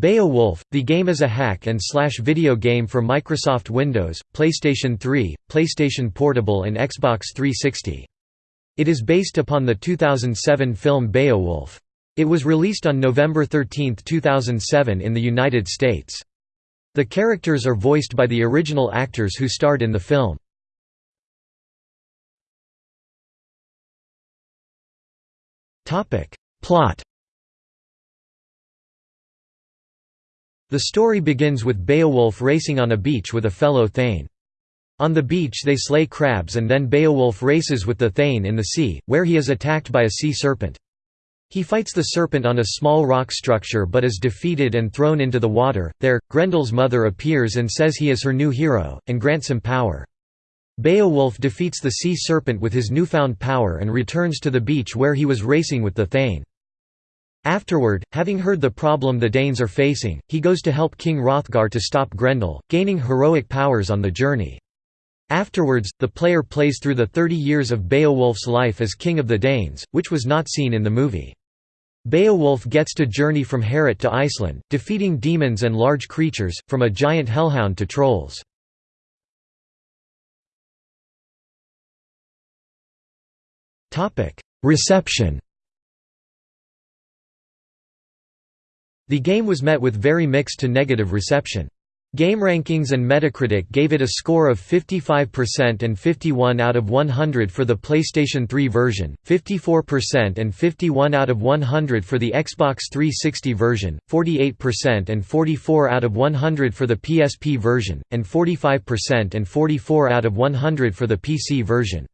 Beowulf, the game is a hack and slash video game for Microsoft Windows, PlayStation 3, PlayStation Portable and Xbox 360. It is based upon the 2007 film Beowulf. It was released on November 13, 2007 in the United States. The characters are voiced by the original actors who starred in the film. Plot The story begins with Beowulf racing on a beach with a fellow Thane. On the beach they slay crabs and then Beowulf races with the Thane in the sea, where he is attacked by a sea serpent. He fights the serpent on a small rock structure but is defeated and thrown into the water. There, Grendel's mother appears and says he is her new hero, and grants him power. Beowulf defeats the sea serpent with his newfound power and returns to the beach where he was racing with the Thane. Afterward, having heard the problem the Danes are facing, he goes to help King Hrothgar to stop Grendel, gaining heroic powers on the journey. Afterwards, the player plays through the 30 years of Beowulf's life as King of the Danes, which was not seen in the movie. Beowulf gets to journey from Heorot to Iceland, defeating demons and large creatures, from a giant hellhound to trolls. Reception The game was met with very mixed to negative reception. GameRankings and Metacritic gave it a score of 55% and 51 out of 100 for the PlayStation 3 version, 54% and 51 out of 100 for the Xbox 360 version, 48% and 44 out of 100 for the PSP version, and 45% and 44 out of 100 for the PC version.